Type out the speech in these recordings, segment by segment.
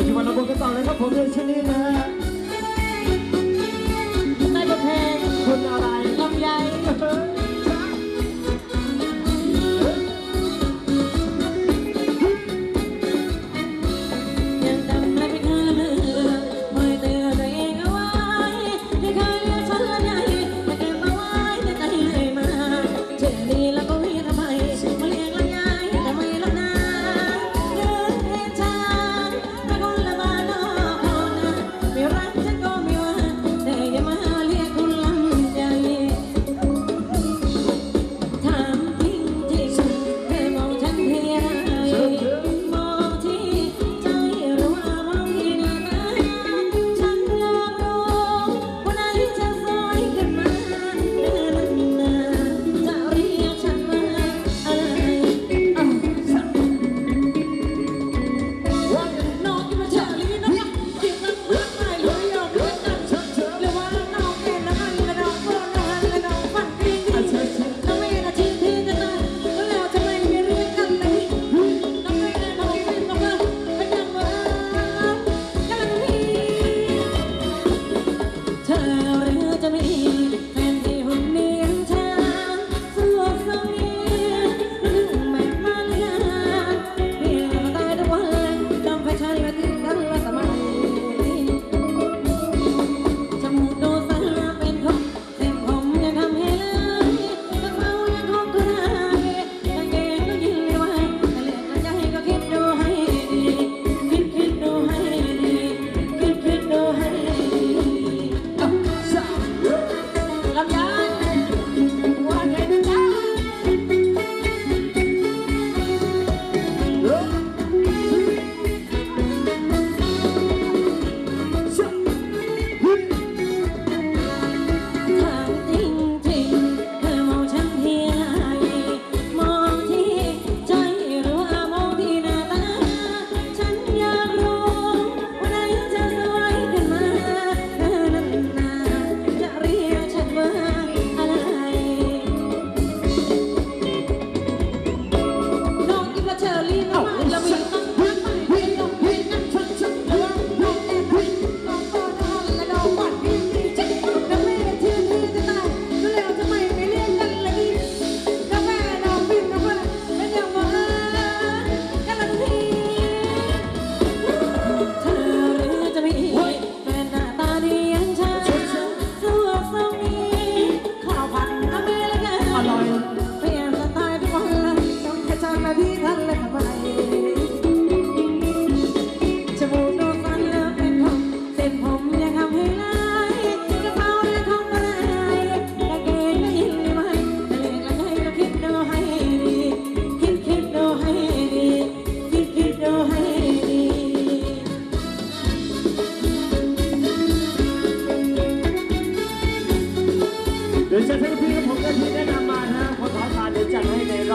বেশি মনে করবে তাহলে না ভবিষ্যৎ নিয়ে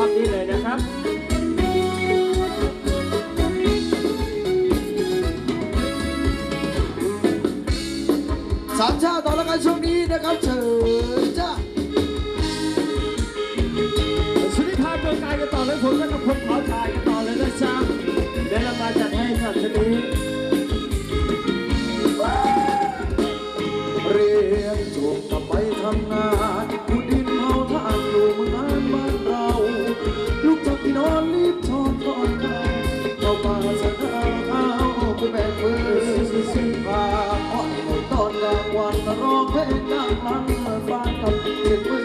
อบนี้เลยนะครับ ที่สิบนาเอยู่ตอนกลางวันร้องเพลงดังลังเมื่อบ้านกับเจ็ดมือ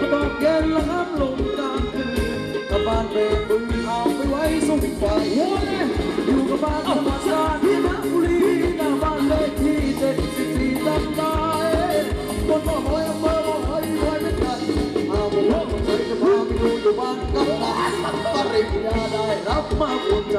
ระบอกเย็นละห้ามลงกลางคืนตะบ้านเบรกบึงเอาไปไว้สุ่มไฟอยู่กับบ้านธรรมชาติที่นบุรีหน้าบ้านเลขที่เจ็ดสิบสี่ตั้งใจคนบ่หอยอำเภอบ่หอยไว้ไม่ทันเอาบ่หอยจะพาไปดูอยู่บ้านกับหลานตอนริยาได้รับมาปวดใจ